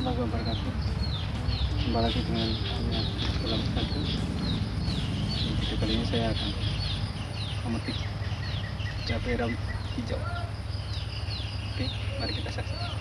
warahmatullahi wabarakatuh. Kembali lagi dengan saya Satu Video kali ini saya akan memetik cabai rawit hijau. Oke, mari kita saksikan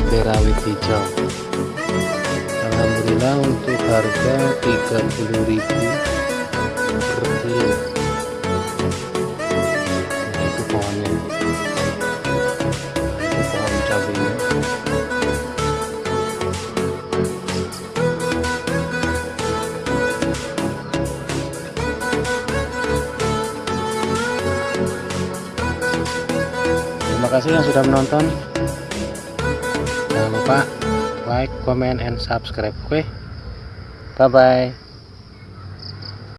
cabai rawit hijau. Alhamdulillah untuk harga 30.000 per kilo itu pohonnya. Itu pohon cabainya. Terima kasih yang sudah menonton lupa like comment and subscribe oke? Bye bye